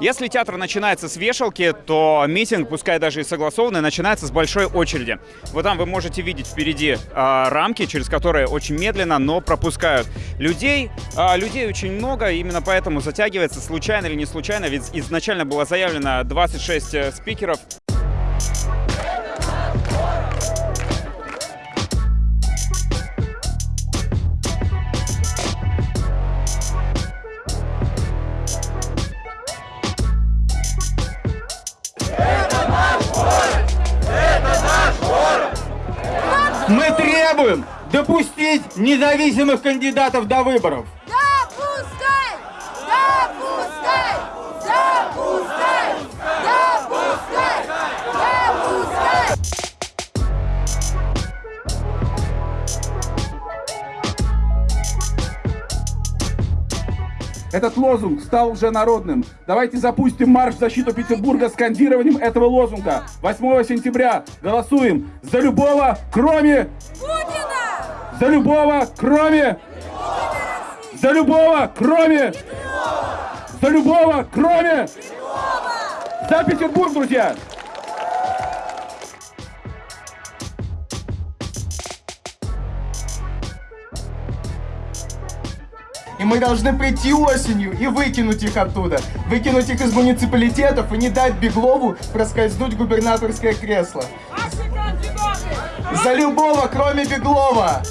Если театр начинается с вешалки, то митинг, пускай даже и согласованный, начинается с большой очереди. Вот там вы можете видеть впереди а, рамки, через которые очень медленно, но пропускают людей. А, людей очень много, именно поэтому затягивается случайно или не случайно, ведь изначально было заявлено 26 э, спикеров. Мы требуем допустить независимых кандидатов до выборов. Этот лозунг стал уже народным. Давайте запустим марш в защиту Петербурга скандированием этого лозунга. 8 сентября голосуем за любого, кроме... Путина! За любого, кроме... За любого, кроме... За любого, кроме... За Петербург, друзья! И мы должны прийти осенью и выкинуть их оттуда. Выкинуть их из муниципалитетов и не дать Беглову проскользнуть губернаторское кресло. За любого, кроме Беглова!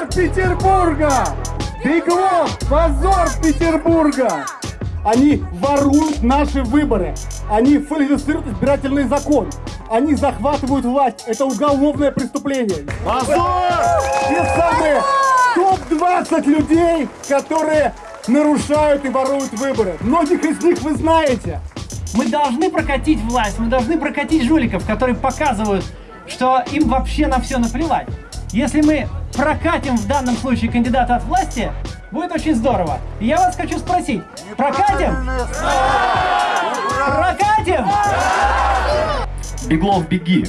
Позор Петербурга! Беглов! Позор Петербурга! Они воруют наши выборы. Они фальсифицируют избирательный закон. Они захватывают власть. Это уголовное преступление. Позор! Те самые топ-20 людей, которые нарушают и воруют выборы. Многих из них вы знаете. Мы должны прокатить власть, мы должны прокатить жуликов, которые показывают, что им вообще на все наплевать. Если мы прокатим в данном случае кандидата от власти, будет очень здорово. И я вас хочу спросить, прокатим? Прокатим? Беглов, беги.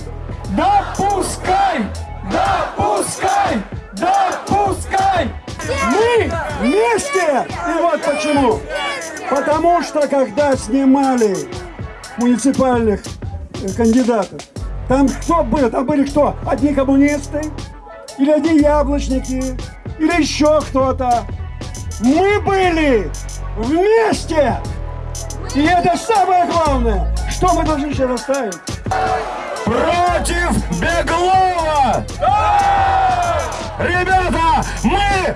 Допускай! Допускай! Допускай! Мы вместе! И вот почему. Потому что когда снимали муниципальных э, кандидатов, там кто был? Там были кто? Одни коммунисты? Или одни яблочники? Или еще кто-то? Мы были вместе! И это самое главное, что мы должны сейчас оставить. Против Беглова! Ребята, мы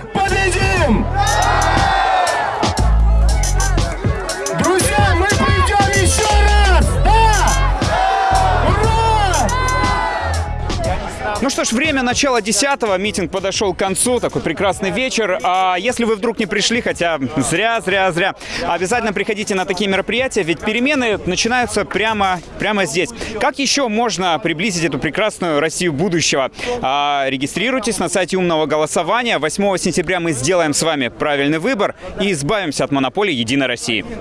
что ж, время начала 10 митинг подошел к концу, такой прекрасный вечер. А если вы вдруг не пришли, хотя зря, зря, зря, обязательно приходите на такие мероприятия, ведь перемены начинаются прямо, прямо здесь. Как еще можно приблизить эту прекрасную Россию будущего? А, регистрируйтесь на сайте умного голосования. 8 сентября мы сделаем с вами правильный выбор и избавимся от монополии Единой России.